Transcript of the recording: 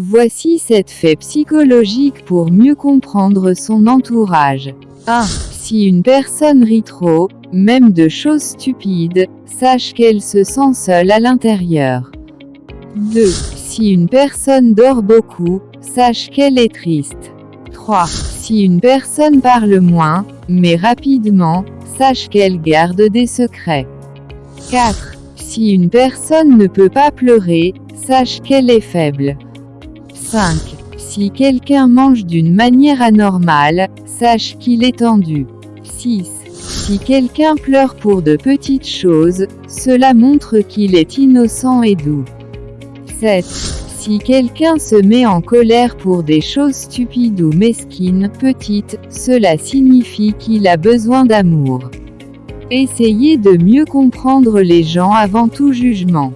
Voici 7 faits psychologiques pour mieux comprendre son entourage. 1. Si une personne rit trop, même de choses stupides, sache qu'elle se sent seule à l'intérieur. 2. Si une personne dort beaucoup, sache qu'elle est triste. 3. Si une personne parle moins, mais rapidement, sache qu'elle garde des secrets. 4. Si une personne ne peut pas pleurer, sache qu'elle est faible. 5. Si quelqu'un mange d'une manière anormale, sache qu'il est tendu. 6. Si quelqu'un pleure pour de petites choses, cela montre qu'il est innocent et doux. 7. Si quelqu'un se met en colère pour des choses stupides ou mesquines, petites, cela signifie qu'il a besoin d'amour. Essayez de mieux comprendre les gens avant tout jugement.